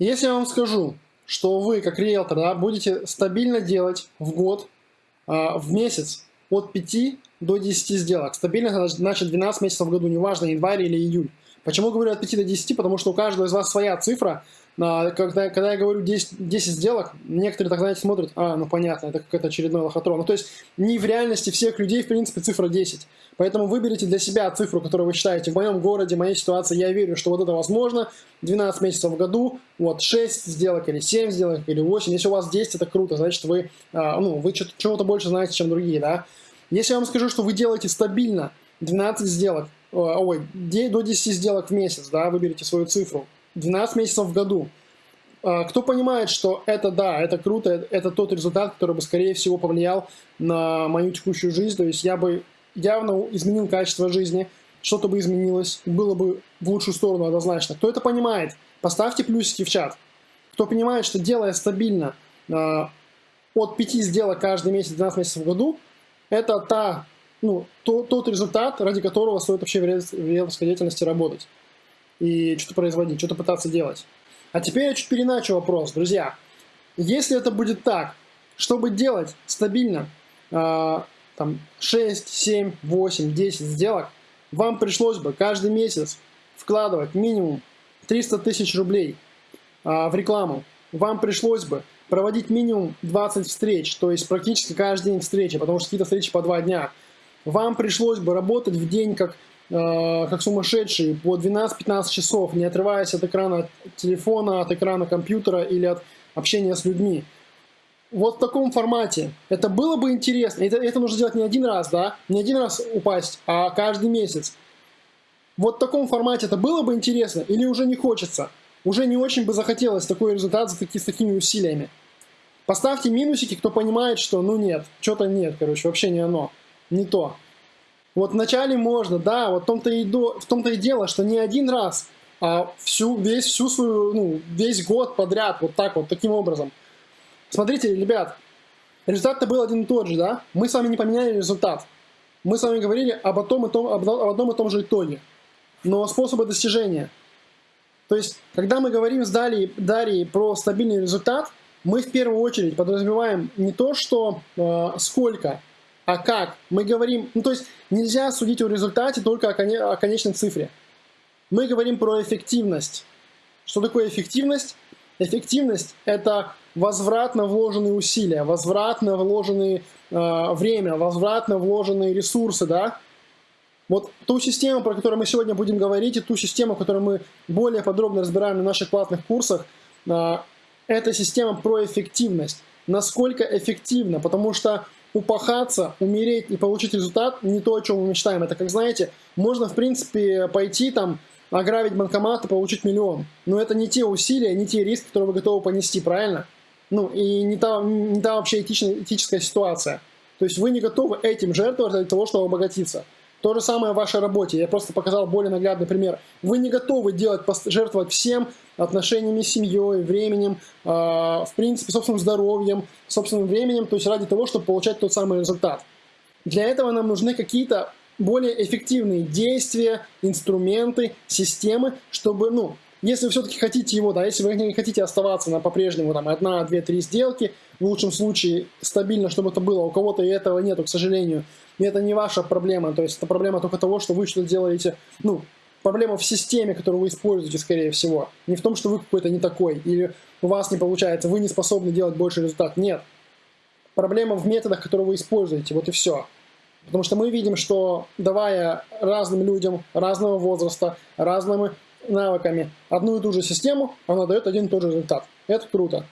Если я вам скажу, что вы, как риэлтор, да, будете стабильно делать в год, а, в месяц от 5 до 10 сделок. Стабильно значит 12 месяцев в году, неважно, январь или июль. Почему говорю от 5 до 10? Потому что у каждого из вас своя цифра. Когда, когда я говорю 10, 10 сделок, некоторые так, знаете, смотрят, а, ну понятно, это какой-то очередной лохотрон. Ну, то есть не в реальности всех людей, в принципе, цифра 10. Поэтому выберите для себя цифру, которую вы считаете. В моем городе, в моей ситуации, я верю, что вот это возможно. 12 месяцев в году, вот 6 сделок или 7 сделок или 8. Если у вас 10, это круто, значит вы, а, ну, вы чего-то больше знаете, чем другие, да. Если я вам скажу, что вы делаете стабильно 12 сделок, ой, до 10 сделок в месяц, да, выберите свою цифру, 12 месяцев в году, а, кто понимает, что это да, это круто, это тот результат, который бы, скорее всего, повлиял на мою текущую жизнь, то есть я бы явно изменил качество жизни, что-то бы изменилось, было бы в лучшую сторону однозначно. Кто это понимает, поставьте плюсики в чат. Кто понимает, что делая стабильно э, от 5 сделок каждый месяц, 12 месяцев в году, это та, ну, то, тот результат, ради которого стоит вообще в риэлторской деятельности работать. И что-то производить, что-то пытаться делать. А теперь я чуть переначу вопрос, друзья. Если это будет так, чтобы делать стабильно э, там 6, 7, 8, 10 сделок, вам пришлось бы каждый месяц вкладывать минимум 300 тысяч рублей э, в рекламу. Вам пришлось бы проводить минимум 20 встреч, то есть практически каждый день встречи, потому что какие-то встречи по 2 дня. Вам пришлось бы работать в день как, э, как сумасшедший по 12-15 часов, не отрываясь от экрана телефона, от экрана компьютера или от общения с людьми. Вот в таком формате. Это было бы интересно. Это, это нужно делать не один раз, да? Не один раз упасть, а каждый месяц. Вот в таком формате это было бы интересно или уже не хочется? Уже не очень бы захотелось такой результат с, таки, с такими усилиями. Поставьте минусики, кто понимает, что ну нет, что-то нет, короче, вообще не оно, не то. Вот вначале можно, да, вот в том-то и, до, в том-то и дело, что не один раз, а всю, весь, всю свою, ну, весь год подряд, вот так вот, таким образом. Смотрите, ребят, результат-то был один и тот же, да? Мы с вами не поменяли результат. Мы с вами говорили об, том и том, об одном и том же итоге. Но способы достижения. То есть, когда мы говорим с Дарьей, Дарьей про стабильный результат, мы в первую очередь подразумеваем не то, что э, сколько, а как. Мы говорим, ну то есть нельзя судить о результате только о, коне, о конечной цифре. Мы говорим про эффективность. Что такое эффективность? Эффективность – это возвратно вложенные усилия, возвратно вложенные э, время, возвратно вложенные ресурсы, да? Вот ту систему, про которую мы сегодня будем говорить, и ту систему, которую мы более подробно разбираем на наших платных курсах, э, эта система про эффективность. Насколько эффективно, потому что упахаться, умереть и получить результат не то, о чем мы мечтаем. Это, как знаете, можно, в принципе, пойти там, ограбить банкомат и получить миллион. Но это не те усилия, не те риски, которые вы готовы понести, правильно? Ну, и не та, не та вообще этичная, этическая ситуация. То есть вы не готовы этим жертвовать для того, чтобы обогатиться. То же самое в вашей работе. Я просто показал более наглядный пример. Вы не готовы делать, жертвовать всем отношениями с семьей, временем, э, в принципе, собственным здоровьем, собственным временем, то есть ради того, чтобы получать тот самый результат. Для этого нам нужны какие-то более эффективные действия, инструменты, системы, чтобы, ну, если вы все-таки хотите его, да, если вы не хотите оставаться на по-прежнему там одна, две, три сделки, в лучшем случае стабильно, чтобы это было, у кого-то этого нету, к сожалению, и это не ваша проблема, то есть это проблема только того, что вы что-то делаете, ну, проблема в системе, которую вы используете, скорее всего. Не в том, что вы какой-то не такой, или у вас не получается, вы не способны делать больше результат. Нет. Проблема в методах, которые вы используете, вот и все. Потому что мы видим, что давая разным людям разного возраста, разными навыками одну и ту же систему, она дает один и тот же результат. Это круто.